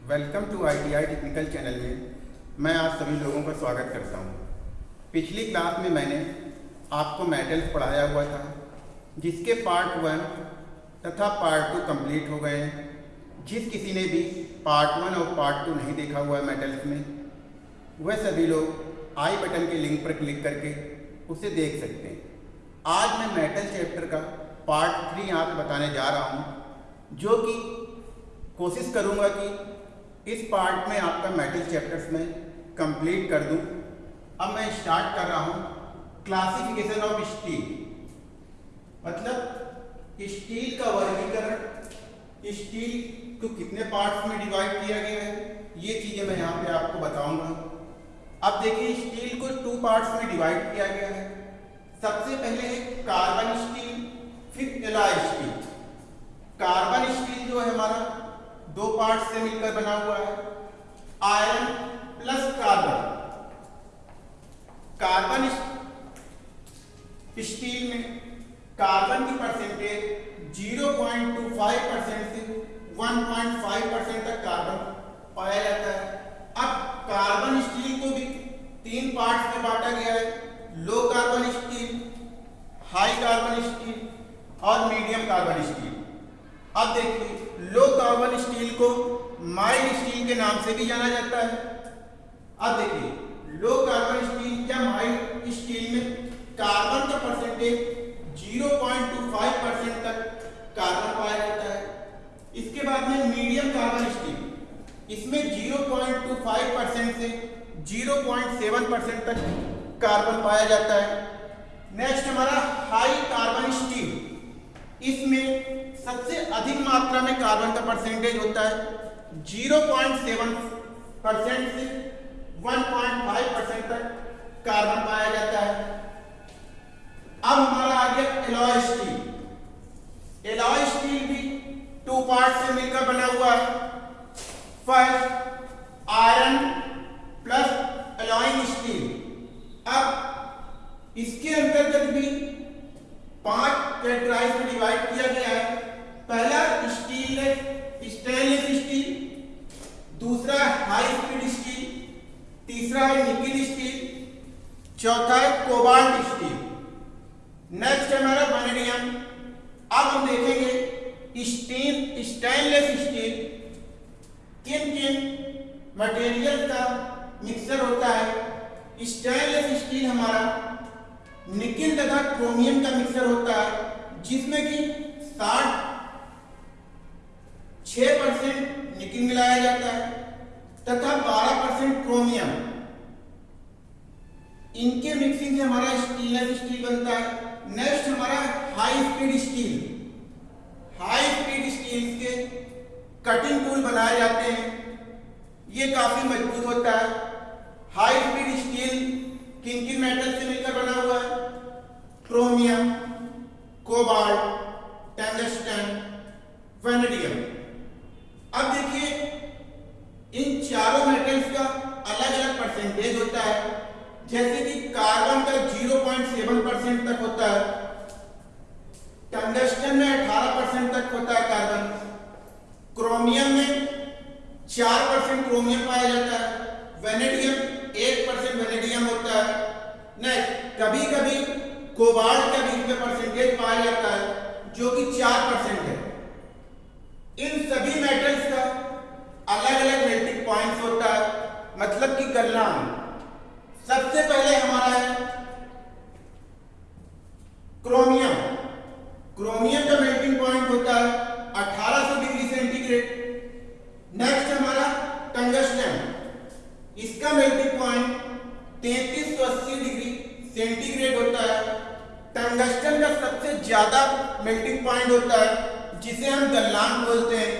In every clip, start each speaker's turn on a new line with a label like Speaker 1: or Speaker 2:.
Speaker 1: Welcome to ITI technical channel में मैं आप सभी लोगों का स्वागत करता हूँ। पिछली क्लास में मैंने आपको मेटल्स पढ़ाया हुआ था, जिसके पार्ट वन तथा पार्ट टू कंप्लीट हो गए हैं जिस किसी ने भी पार्ट वन और पार्ट टू नहीं देखा हुआ है मेटल्स में, वह सभी लोग आई बटन के लिंक पर क्लिक करके उसे देख सकते हैं आज मैं मेटल चैप्टर का पार्ट थ्री आपको बताने जा रहा हूँ, जो कि कोशिश करूँगा कि इस पार्ट में आपका मेटल चैप्टर्स में कंप्लीट कर दूँ। अब मैं स्टार्ट कर रहा हूँ क्लासिफिकेशन ऑफ़ स्टील मतलब स्टील का वर्गीकरण स्टील को कितने पार्ट्स में डिवाइड किया गया है, ये चीज़ें मैं यहाँ पे आपको बताऊँगा। अब देखिए स्टील को टू पार्ट्स में डिवाइड किया गया है। सबसे पहले है कार्बन स्टील फिर एलॉय स्टील कार्बन स्टील जो है हमारा दो पार्ट से मिलकर बना हुआ है। Iron plus carbon. Carbon steel में, कार्बन की परसेंटेज 0.25 परसेंट से 1.5 परसेंट तक कार्बन पाया जाता है। अब कार्बन स्टील को भी तीन पार्ट्स में बांटा गया है। Low carbon steel, high carbon steel और मीडियम कार्बन स्टील। अब देखिए लो कार्बन स्टील को माइल्ड स्टील के नाम से भी जाना जाता है। अब देखिए लो कार्बन स्टील या माइल्ड स्टील में कार्बन का परसेंटेज 0.25 परसेंट तक कार्बन पाया जाता है। इसके बाद में मीडियम कार्बन स्टील, इसमें 0.25 परसेंट से 0.7 परसेंट तक कार्बन पाया जाता है। नेक्स्ट हमारा हाई कार्बन स्टील इसमें सबसे अधिक मात्रा में कार्बन का परसेंटेज होता है 0.7 परसेंट से 1.5 परसेंट तक कार्बन पाया जाता है। अब हमारा आ गया एलॉय स्टील एलॉय स्टील भी टू पार्ट से मिलकर बना हुआ है। First iron plus alloying steel अब इसके अंतर्गत भी पाँच कैटेगराइज में डिवाइड किया गया है पहला स्टील स्टेनलेस स्टील दूसरा हाई स्पीड स्टील तीसरा है निकिल स्टील चौथा है कोबाल्ट स्टील नेक्स्ट है हमारा वैनेडियम अब हम देखेंगे स्टील स्टेनलेस स्टील किन किन मटेरियल का मिक्सर होता है। स्टेनलेस स्टील हमारा निकिल तथा क्रोमियम का मिक्सर होता है, जिसमें कि साठ छह परसेंट निकिल मिलाया जाता है तथा बारह परसेंट क्रोमियम इनके मिक्सिंग से हमारा स्टीललेस स्टील बनता है। नेक्स्ट हमारा high speed steel high speed steel के कटिंग टूल बनाए जाते हैं। ये काफ़ी मज़बूत होता है। हाई स्पीड स्टील किन किन मेटल से मिलकर बना हुआ है। क्रोमियम कोबाल्ट टंगस्टन वेनेडियम अब देखिए, इन चारों मेटल्स का अलग अलग परसेंटेज होता है। जैसे कि कार्बन का 0.7 परसेंट तक होता है। टंगस्टन में 18 परसेंट तक होता है कार्बन? क्रोमियम में चार परसेंट क्रोमियम पाया जाता है। वेनेडियम 1 परसेंट वेनेडियम होता है। नेक्स्ट कभी कभी कोबाल्ट का भी इसमें परसेंटेज पाया जाता है, जो कि चार परसेंट है। इन सभी मेटल्स का अलग अलग मेल्टिंग पॉइंट्स होता है। मतलब कि गलनांक सबसे पहले हमारा है क्रोमियम। क्रोमियम का मेल्टिंग पॉइंट होता है 1800 डिग्री सेंटीग्रेड नेक्स्ट हमारा टंगस्टन इसका मेल्टिंग पॉइंट 3380 डिग्री सेंटीग्रेड होता है टंगस्टन का सबसे ज़्यादा मेल्टिंग पॉइंट होता है, जिसे हम गलनांक बोलते हैं।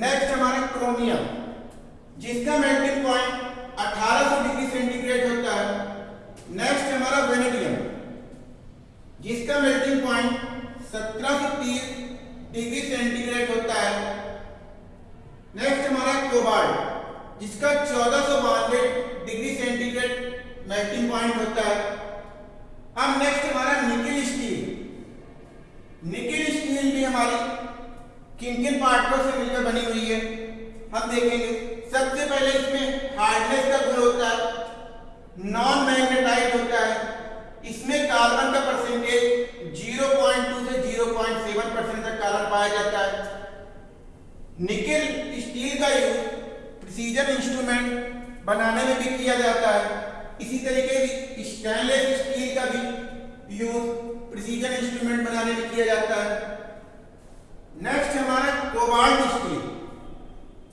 Speaker 1: नेक्स्ट हमारा क्रोमियम जिसका मेल्टिंग पॉइंट 1800 डिग्री सेंटीग्रेड होता है नेक्स्ट हमारा वेनेडियम जिसका मेल्टिंग पॉइंट 1730 डिग्री सेंटीग्रेड होता है नेक्स्ट हमारा कोबाल्ट जिसका चौदह सौ बानवे डिग्री सेंटीग्रेड मेल्टिंग पॉइंट होता है अब नेक्स्ट हमारा निकिल स्टील निकिल स्टील भी हमारी किन किन पार्टों से मिलकर बनी हुई है? हम देखेंगे। सबसे पहले इसमें हार्डनेस का गुण होता है नॉन मैग्नेटाइट होता है। इसमें कार्बन का परसेंटेज 0.2 से 0.7 परसेंट तक कार्बन पाया जाता है। निकेल स्टील का यूज़ प्रिसीजन इंस्ट्रूमेंट बनाने में भी किया जाता है। इसी तरीके से स्टेनलेस स्टील का भी यूज़ प्रिसीजन इंस्ट्रूमेंट बनाने में किया जाता है। नेक्स्ट हमारा कोबाल्ट स्टील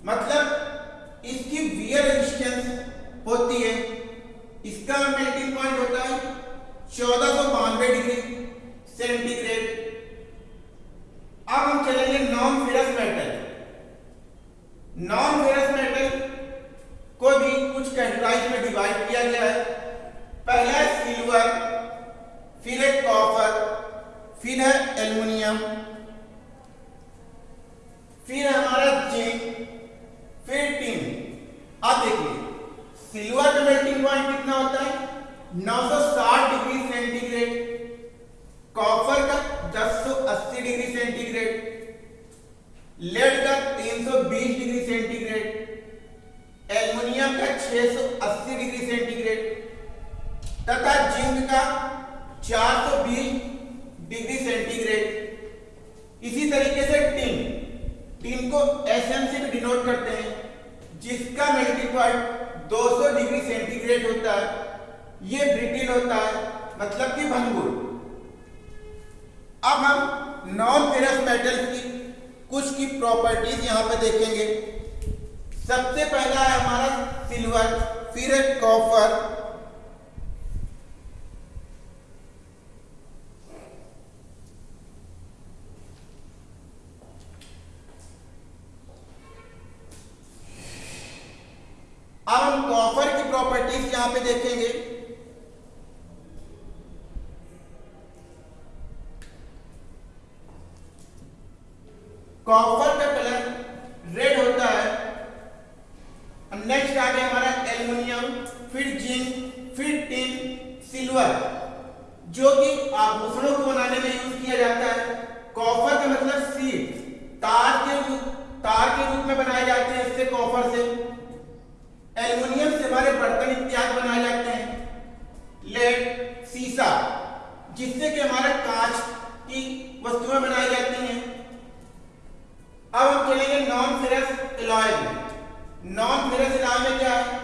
Speaker 1: मतलब इसकी वियर रेजिस्टेंस होती है। इसका मेल्टिंग पॉइंट होता है चौदह सौ बानवे डिग्री सेंटीग्रेड अब हम चलेंगे non ferrous metal non ferrous metal को भी कुछ कैटेगराइज में डिवाइड किया गया है। पहला सिल्वर फिर है कॉपर फिर है एल्युमिनियम फिर हमारा जिंक फिर टिन अब देखिए सिल्वर का मेल्टिंग पॉइंट कितना होता है 960 डिग्री सेंटीग्रेड कॉपर का 1080 डिग्री सेंटीग्रेड लेड का 320 डिग्री सेंटीग्रेड एल्युमिनियम का 680 डिग्री सेंटीग्रेड तथा जिंक का 420 डिग्री सेंटीग्रेड इसी तरीके से टिन टीम को एसएम से भी डिनोट करते हैं, जिसका मेल्टिंग पॉइंट 200 डिग्री सेंटीग्रेड होता है, ये ब्रिटिल होता है मतलब कि भंगुर। अब हम नॉन फेरस मेटल की कुछ की प्रॉपर्टीज़ यहाँ पे देखेंगे। सबसे पहला है हमारा सिल्वर फिर कॉपर अब हम कॉपर की प्रॉपर्टीज़ यहाँ पे देखेंगे। कॉपर का कलर रेड होता है। नेक्स्ट आ गया हमारा एल्युमिनियम फिर जिंक, फिर टिन सिल्वर जो कि आभूषणों को बनाने में यूज़ किया जाता है। कॉपर का मतलब सीड तार के तार के रूप में बनाए जाते हैं इससे कॉपर से। एल्युमिनियम से हमारे बर्तन इत्यादि बनाए जाते हैं। लेड सीसा, जिससे कि हमारे कांच की वस्तुएँ बनाई जाती हैं। अब हम चलेंगे नॉन फेरस एलॉय में। नॉन फेरस एलॉय में क्या है?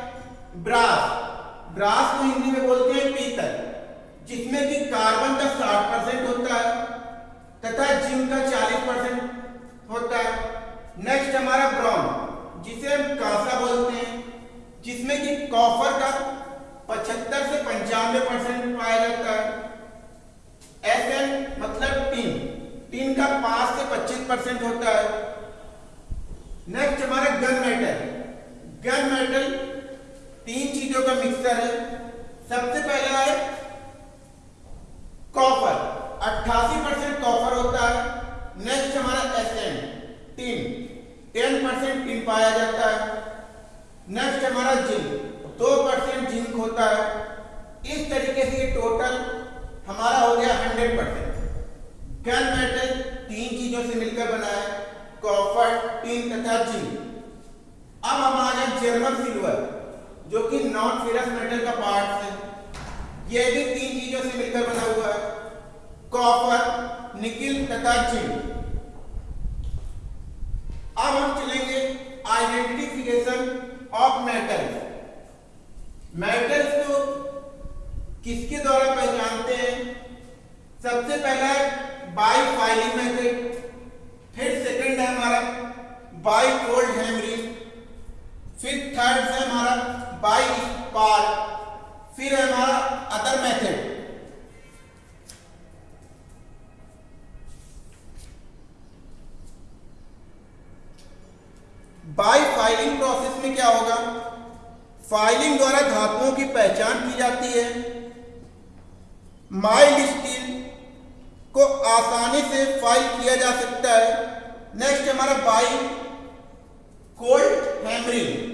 Speaker 1: ब्रास ब्रास को हिंदी में बोलते हैं पीतल, जिसमें कि कार्बन का 60 परसेंट होता है तथा जिंक का 40 परसेंट होता है। नेक्स्ट हमारा ब्रॉन जिसे हम कांसा जिसमें कि पचहत्तर से पंचानवे परसेंट पाया जाता है। एस एन मतलब टीन। टीन का पाँच से पच्चीस परसेंट होता है। नेक्स्ट हमारा गन मेटल गन मेटल तीन चीज़ों का मिक्सर है। सबसे पहला है कॉपर 88 परसेंट कॉपर होता है। नेक्स्ट हमारा S N tin 10 percent tin पाया जाता है। नेक्स्ट हमारा जिंक दो परसेंट जिंक होता है। इस तरीके से टोटल हमारा हो गया हंड्रेड परसेंट। गन मेटल तीन चीज़ों से मिलकर बना है कॉपर टीन तथा जिंक। अब हम आ गए जर्मन सिल्वर जो कि नॉन फेरस मेटल का पार्ट है। यह भी तीन चीज़ों से मिलकर बना हुआ है कॉपर निकिल तथा जिंक। अब हम चलेंगे आइडेंटिफिकेशन ऑफ़ मेटल्स मेटल्स को किसके द्वारा पहचानते हैं? सबसे पहला है बाई फाइलिंग मेथड फिर सेकंड है हमारा बाई कोल्ड हैमरिंग फिर थर्ड है हमारा बाई स्पार्क फिर है हमारा other method by filing process में क्या होगा? फाइलिंग द्वारा धातुओं की पहचान की जाती है। माइल्ड स्टील को आसानी से फ़ाइल किया जा सकता है। नेक्स्ट हमारा बाई कोल्ड हैमरिंग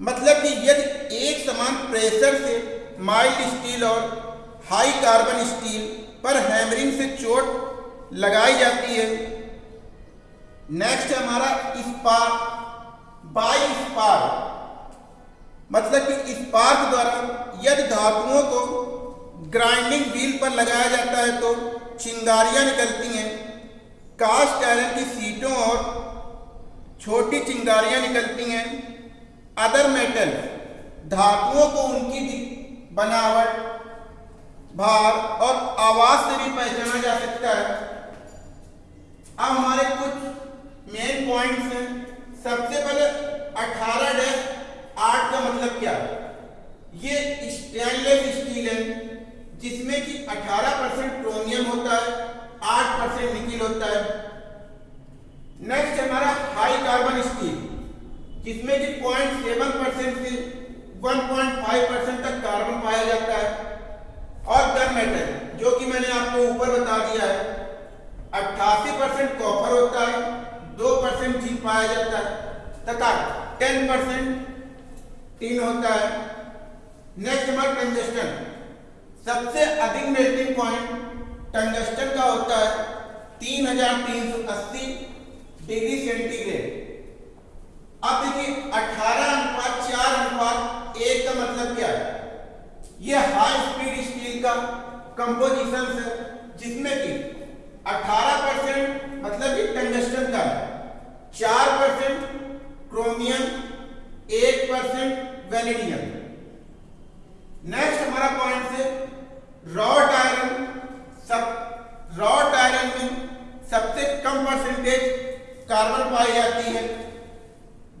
Speaker 1: मतलब कि यदि एक समान प्रेशर से माइल्ड स्टील और हाई कार्बन स्टील पर हैमरिंग से चोट लगाई जाती है। नेक्स्ट हमारा इस्पात बाई मतलब कि स्पार्क द्वारा यदि धातुओं को ग्राइंडिंग व्हील पर लगाया जाता है तो चिंगारियाँ निकलती हैं। कास्ट आयरन की सीटों और छोटी चिंगारियाँ निकलती हैं। अदर मेटल धातुओं को उनकी बनावट, भार और आवाज़ से भी पहचाना जा सकता है। अब हमारे कुछ मेन पॉइंट्स हैं। सबसे पहले 18 डैश आठ का मतलब क्या? है ये स्टेनलेस स्टील है, जिसमें कि 18 परसेंट क्रोमियम होता है 8 परसेंट निकिल होता है। नेक्स्ट हमारा हाई कार्बन स्टील जिसमें कि 0.7 परसेंट से 1.5 परसेंट तक कार्बन पाया जाता है। और गन मेटल जो कि मैंने आपको ऊपर बता दिया है, अट्ठासी परसेंट कॉपर होता है, दो परसेंट जिंक पाया जाता है, तथा टेन परसेंट टीन होता है। नेक्स्ट नंबर टंगस्टन सबसे अधिक मेल्टिंग पॉइंट टंगस्टन का होता है तीन हज़ार तीन सौ अस्सी डिग्री सेंटीग्रेड अब देखिए, अठारह अनुपात, चार अनुपात, एक का मतलब क्या है? यह हाई स्पीड स्टील का कंपोजिशन है, जिसमें कि 18 परसेंट मतलब कि टंगस्टन का है, चार परसेंट क्रोमियम एक परसेंट वेनेडियम नेक्स्ट हमारा पॉइंट से रॉट आयरन सब रॉट आयरन में सबसे कम परसेंटेज कार्बन पाई जाती है।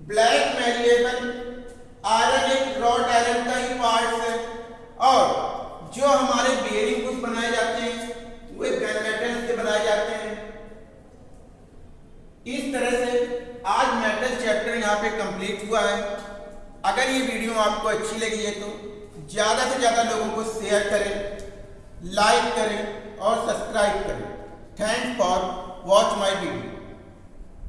Speaker 1: ब्लैक मैलिएबल आयरन एक रॉट आयरन का ही पार्ट है। और जो हमारे बेयरिंग कुछ बनाए जाते हैं, वे गन मेटल से बनाए जाते हैं। इस तरह से आज मेटल चैप्टर यहाँ पे कंप्लीट हुआ है। अगर ये वीडियो आपको अच्छी लगी है तो ज़्यादा से ज़्यादा लोगों को शेयर करें लाइक करें और सब्सक्राइब करें। Thank for watch my video